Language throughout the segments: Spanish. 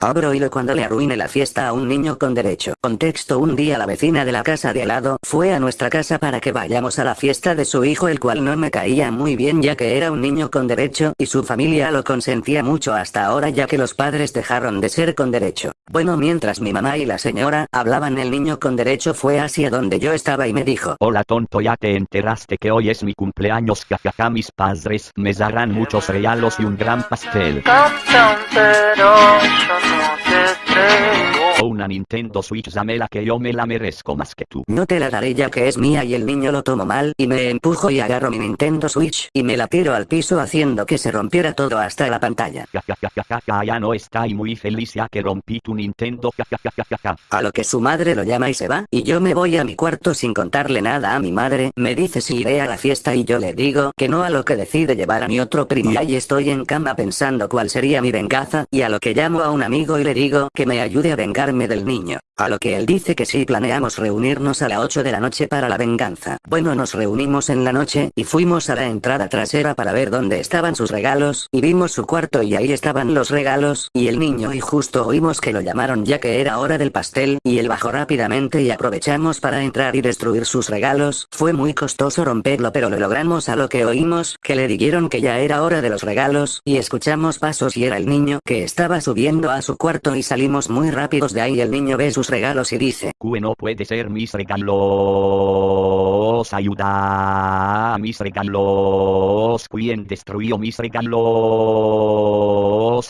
Abro hilo cuando le arruine la fiesta a un niño con derecho. Contexto un día la vecina de la casa de al lado fue a nuestra casa para que vayamos a la fiesta de su hijo el cual no me caía muy bien ya que era un niño con derecho y su familia lo consentía mucho hasta ahora ya que los padres dejaron de ser con derecho. Bueno mientras mi mamá y la señora hablaban el niño con derecho fue hacia donde yo estaba y me dijo Hola tonto ya te enteraste que hoy es mi cumpleaños jajaja mis padres me darán muchos regalos y un gran pastel. Nintendo Switch dámela que yo me la merezco más que tú. No te la daré ya que es mía y el niño lo tomó mal y me empujo y agarro mi Nintendo Switch y me la tiro al piso haciendo que se rompiera todo hasta la pantalla. Ya no está y muy feliz ya que rompí tu Nintendo. A lo que su madre lo llama y se va, y yo me voy a mi cuarto sin contarle nada a mi madre, me dice si iré a la fiesta y yo le digo que no a lo que decide llevar a mi otro primo y estoy en cama pensando cuál sería mi venganza, y a lo que llamo a un amigo y le digo que me ayude a vengarme del niño. A lo que él dice que sí planeamos reunirnos a las 8 de la noche para la venganza. Bueno nos reunimos en la noche y fuimos a la entrada trasera para ver dónde estaban sus regalos y vimos su cuarto y ahí estaban los regalos y el niño y justo oímos que lo llamaron ya que era hora del pastel y él bajó rápidamente y aprovechamos para entrar y destruir sus regalos. Fue muy costoso romperlo pero lo logramos a lo que oímos que le dijeron que ya era hora de los regalos y escuchamos pasos y era el niño que estaba subiendo a su cuarto y salimos muy rápidos de ahí el niño ve sus regalos y dice Que no puede ser mis regalos. Ayuda a mis regalos. ¿Quién destruyó mis regalos?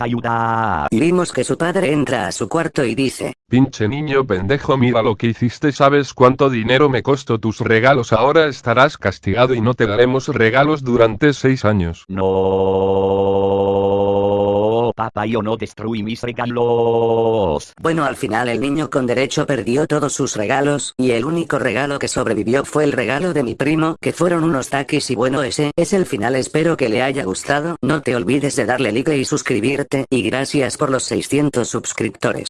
Ayuda. y vimos que su padre entra a su cuarto y dice Pinche niño pendejo mira lo que hiciste sabes cuánto dinero me costó tus regalos ahora estarás castigado y no te daremos regalos durante seis años. No, yo no destruí mis regalos. Bueno al final el niño con derecho perdió todos sus regalos, y el único regalo que sobrevivió fue el regalo de mi primo, que fueron unos taquis y bueno ese es el final espero que le haya gustado, no te olvides de darle like y suscribirte, y gracias por los 600 suscriptores.